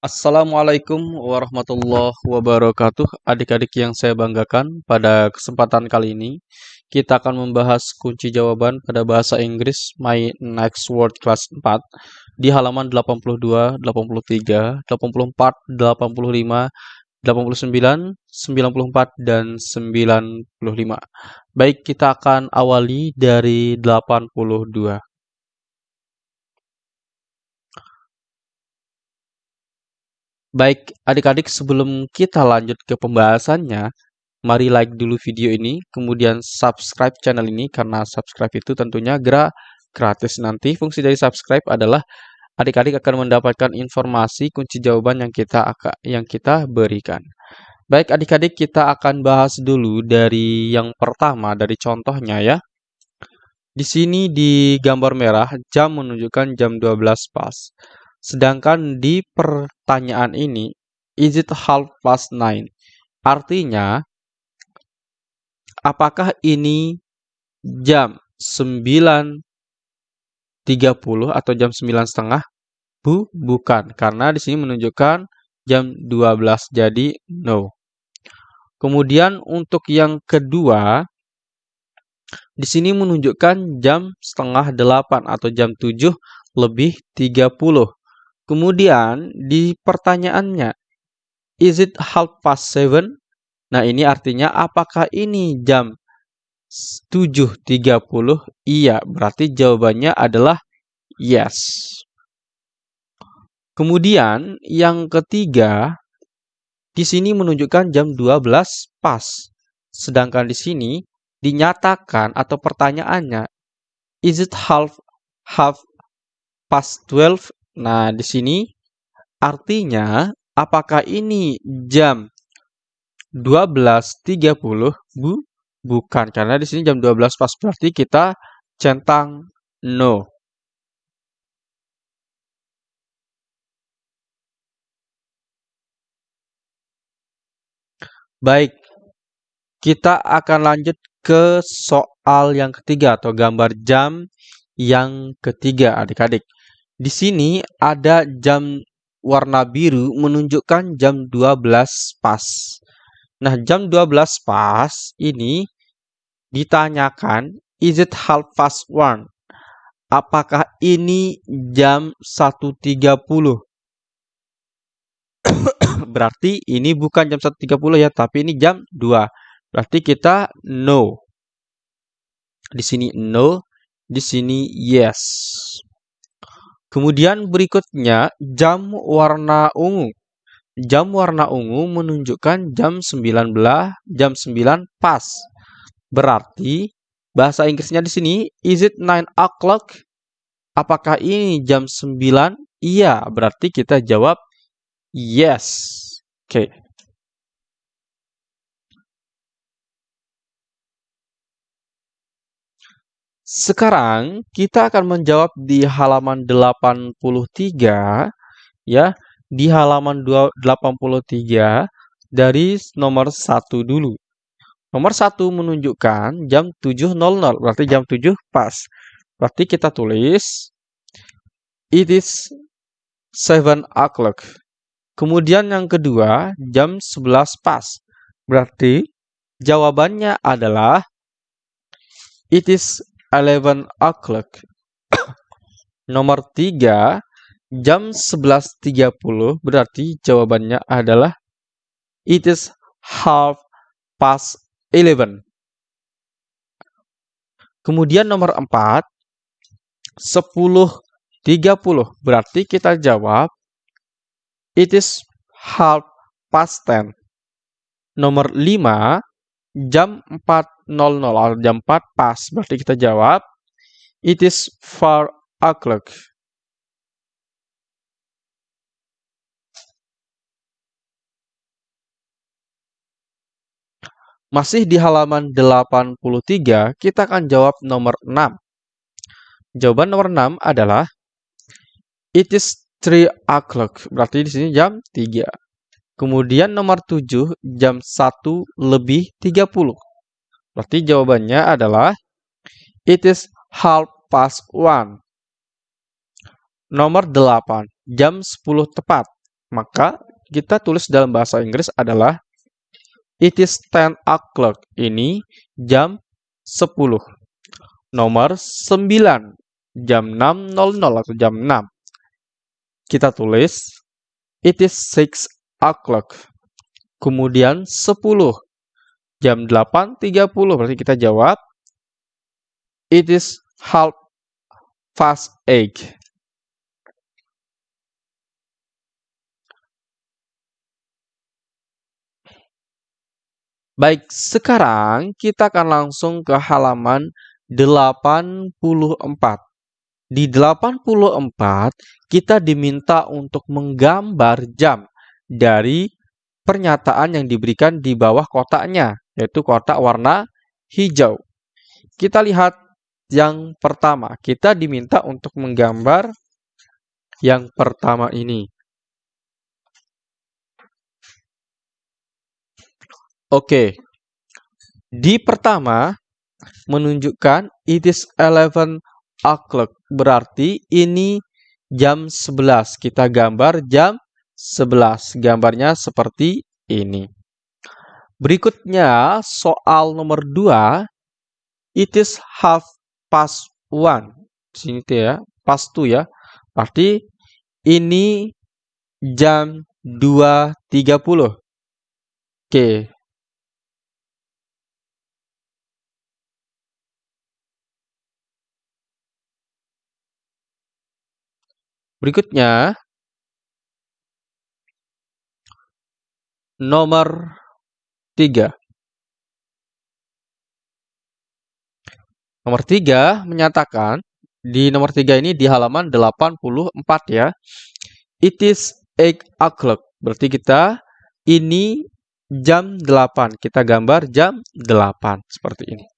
Assalamualaikum warahmatullahi wabarakatuh. Adik-adik yang saya banggakan, pada kesempatan kali ini kita akan membahas kunci jawaban pada bahasa Inggris My Next Word Class 4 di halaman 82, 83, 84, 85, 89, 94, dan 95. Baik, kita akan awali dari 82. Baik, adik-adik sebelum kita lanjut ke pembahasannya, mari like dulu video ini, kemudian subscribe channel ini karena subscribe itu tentunya gratis. Nanti fungsi dari subscribe adalah adik-adik akan mendapatkan informasi kunci jawaban yang kita yang kita berikan. Baik, adik-adik kita akan bahas dulu dari yang pertama dari contohnya ya. Di sini di gambar merah jam menunjukkan jam 12 pas. Sedangkan di pertanyaan ini, is it half past nine? Artinya, apakah ini jam 9.30 atau jam 9 setengah? Bu, bukan. Karena di sini menunjukkan jam 12, jadi no. Kemudian untuk yang kedua, di sini menunjukkan jam setengah 8 atau jam 7 lebih 30. Kemudian di pertanyaannya, is it half past seven? Nah ini artinya apakah ini jam 7.30? Iya, berarti jawabannya adalah yes. Kemudian yang ketiga, di sini menunjukkan jam 12 pas. Sedangkan di sini dinyatakan atau pertanyaannya, is it half half past 12? Nah, di sini artinya apakah ini jam 12.30? Bu, bukan karena di sini jam 12 pas berarti kita centang no. Baik, kita akan lanjut ke soal yang ketiga atau gambar jam yang ketiga adik-adik. Di sini ada jam warna biru menunjukkan jam 12 pas. Nah, jam 12 pas ini ditanyakan, is it half past one? Apakah ini jam 1.30? Berarti ini bukan jam 1.30 ya, tapi ini jam 2. Berarti kita no. Di sini no, di sini yes. Kemudian berikutnya jam warna ungu. Jam warna ungu menunjukkan jam 19, jam 9 pas. Berarti bahasa Inggrisnya di sini is it 9 o'clock? Apakah ini jam 9? Iya, berarti kita jawab yes. Oke. Okay. Sekarang kita akan menjawab di halaman 83 ya, di halaman 83 dari nomor 1 dulu. Nomor 1 menunjukkan jam 7.00, berarti jam 7 pas. Berarti kita tulis it is 7 o'clock. Kemudian yang kedua, jam 11 pas. Berarti jawabannya adalah it is 11 o'clock. Nomor 3, jam 11.30 berarti jawabannya adalah it is half past 11. Kemudian nomor 4, 10.30 berarti kita jawab it is half past 10. Nomor 5, jam 4 00 jam 4 pas. Berarti kita jawab it is 4 o'clock. Masih di halaman 83, kita akan jawab nomor 6. Jawaban nomor 6 adalah It is 3 o'clock. Berarti di sini jam 3. Kemudian nomor 7 jam 1 lebih 30. Berarti jawabannya adalah it is half past 1. Nomor 8 jam 10 tepat. Maka kita tulis dalam bahasa Inggris adalah It is 10 o'clock. Ini jam 10. Nomor 9. Jam 6.00 atau jam 6. Kita tulis It is 6 o'clock. Kemudian 10. Jam 8.30. Berarti kita jawab It is half past 8. Baik, sekarang kita akan langsung ke halaman 84. Di 84, kita diminta untuk menggambar jam dari pernyataan yang diberikan di bawah kotaknya, yaitu kotak warna hijau. Kita lihat yang pertama. Kita diminta untuk menggambar yang pertama ini. Oke. Di pertama menunjukkan it is 11 o'clock. Berarti ini jam 11. Kita gambar jam 11. Gambarnya seperti ini. Berikutnya soal nomor 2. It is half past one. Sini tuh ya, past two ya. Berarti ini jam 2.30. Oke, Berikutnya, nomor 3. Nomor 3 menyatakan, di nomor 3 ini di halaman 84 ya, it is 8 o'clock. Berarti kita ini jam 8. Kita gambar jam 8 seperti ini.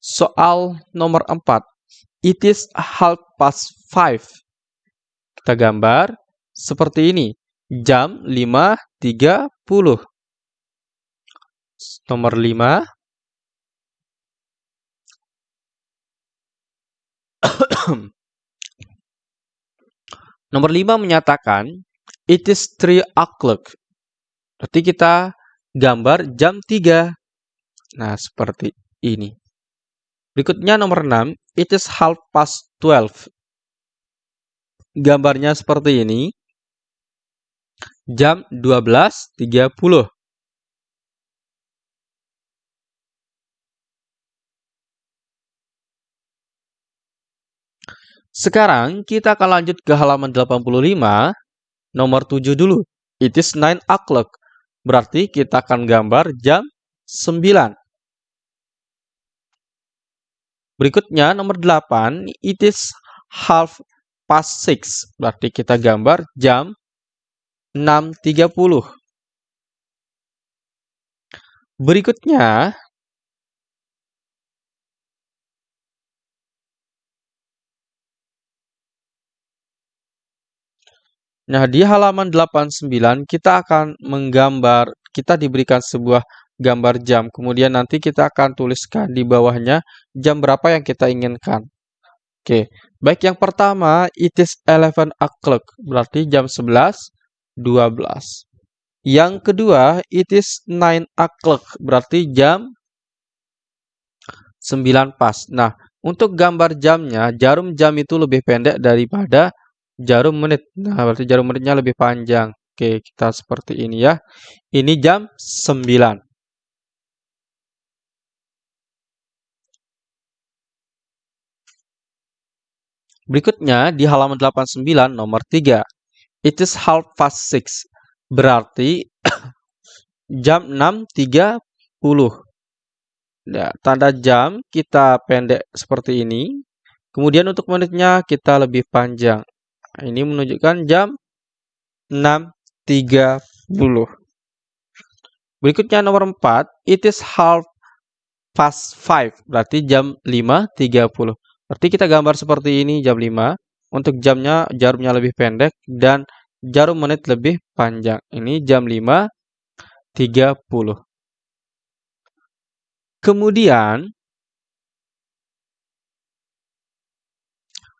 Soal nomor 4, it is half past 5. Kita gambar seperti ini. Jam 5.30. Nomor 5. Nomor 5 menyatakan it is 3 o'clock. Berarti kita gambar jam 3. Nah, seperti ini. Berikutnya nomor 6, it is half past 12 gambarnya seperti ini. Jam 12.30. Sekarang kita akan lanjut ke halaman 85, nomor 7 dulu. It is 9 o'clock. Berarti kita akan gambar jam 9. Berikutnya nomor 8, it is half past 6. Berarti kita gambar jam 6.30. Berikutnya, Nah, di halaman 89 kita akan menggambar, kita diberikan sebuah gambar jam. Kemudian nanti kita akan tuliskan di bawahnya jam berapa yang kita inginkan. Oke, baik yang pertama it is 11 o'clock berarti jam 11 12. Yang kedua it is 9 o'clock berarti jam 9 pas. Nah, untuk gambar jamnya jarum jam itu lebih pendek daripada jarum menit. Nah, berarti jarum menitnya lebih panjang. Oke, kita seperti ini ya. Ini jam 9. Berikutnya di halaman 89 nomor 3. It is half past 6. Berarti jam 6.30. Ya, tanda jam kita pendek seperti ini. Kemudian untuk menitnya kita lebih panjang. Nah, ini menunjukkan jam 6.30. Berikutnya nomor 4. It is half past 5. Berarti jam 5.30. Berarti kita gambar seperti ini jam 5. Untuk jamnya jarumnya lebih pendek dan jarum menit lebih panjang. Ini jam 5.30. Kemudian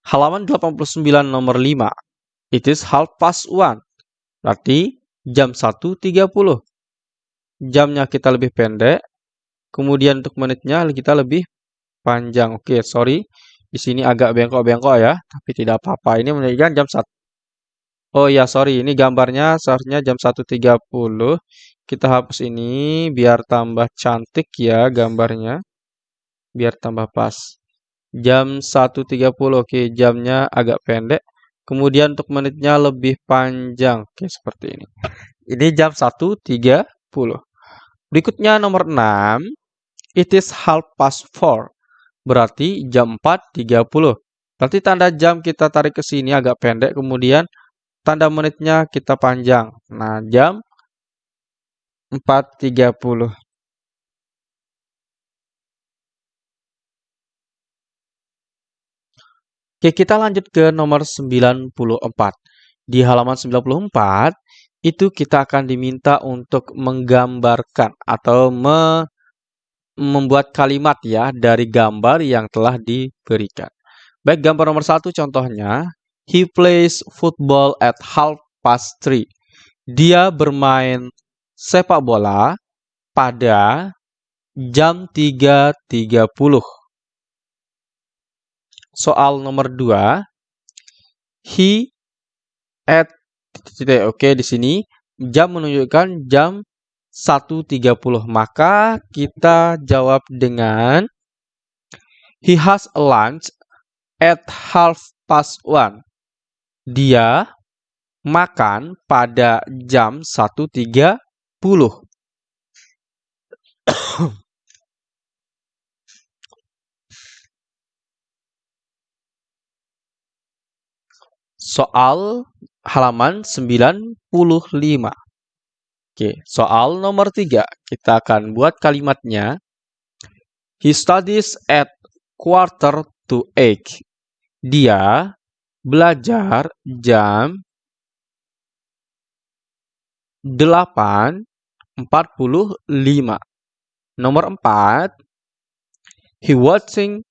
halaman 89 nomor 5. It is half past one. Berarti jam 1.30. Jamnya kita lebih pendek, kemudian untuk menitnya kita lebih panjang. Oke, sorry. Di sini agak bengkok-bengkok ya, tapi tidak apa-apa. Ini menunjukkan jam 1. Oh ya, sorry. Ini gambarnya seharusnya jam 1.30. Kita hapus ini biar tambah cantik ya gambarnya. Biar tambah pas. Jam 1.30. Oke, jamnya agak pendek. Kemudian untuk menitnya lebih panjang. Oke, seperti ini. Ini jam 1.30. Berikutnya nomor 6. It is half past 4. Berarti jam 4.30. Berarti tanda jam kita tarik ke sini agak pendek. Kemudian tanda menitnya kita panjang. Nah, jam 4.30. Oke, kita lanjut ke nomor 94. Di halaman 94, itu kita akan diminta untuk menggambarkan atau me membuat kalimat ya dari gambar yang telah diberikan. Baik, gambar nomor satu contohnya, he plays football at half past three. Dia bermain sepak bola pada jam 3.30. Soal nomor 2. He at Oke, di sini jam menunjukkan jam 1.30. Maka kita jawab dengan He has a lunch at half past one. Dia makan pada jam 1.30. Soal halaman 95. Oke, soal nomor 3. Kita akan buat kalimatnya. He studies at quarter to eight. Dia belajar jam 8.45. Nomor 4. He watching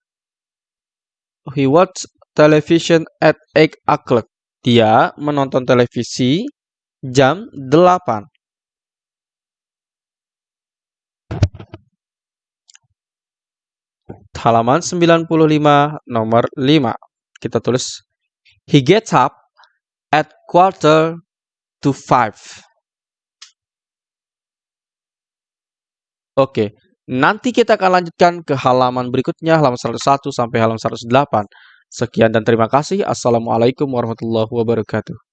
he watch television at 8 o'clock. Dia menonton televisi jam 8. Halaman 95 nomor 5. Kita tulis He gets up at quarter to five. Oke, nanti kita akan lanjutkan ke halaman berikutnya, halaman 101 sampai halaman 108. Sekian dan terima kasih. Assalamualaikum warahmatullahi wabarakatuh.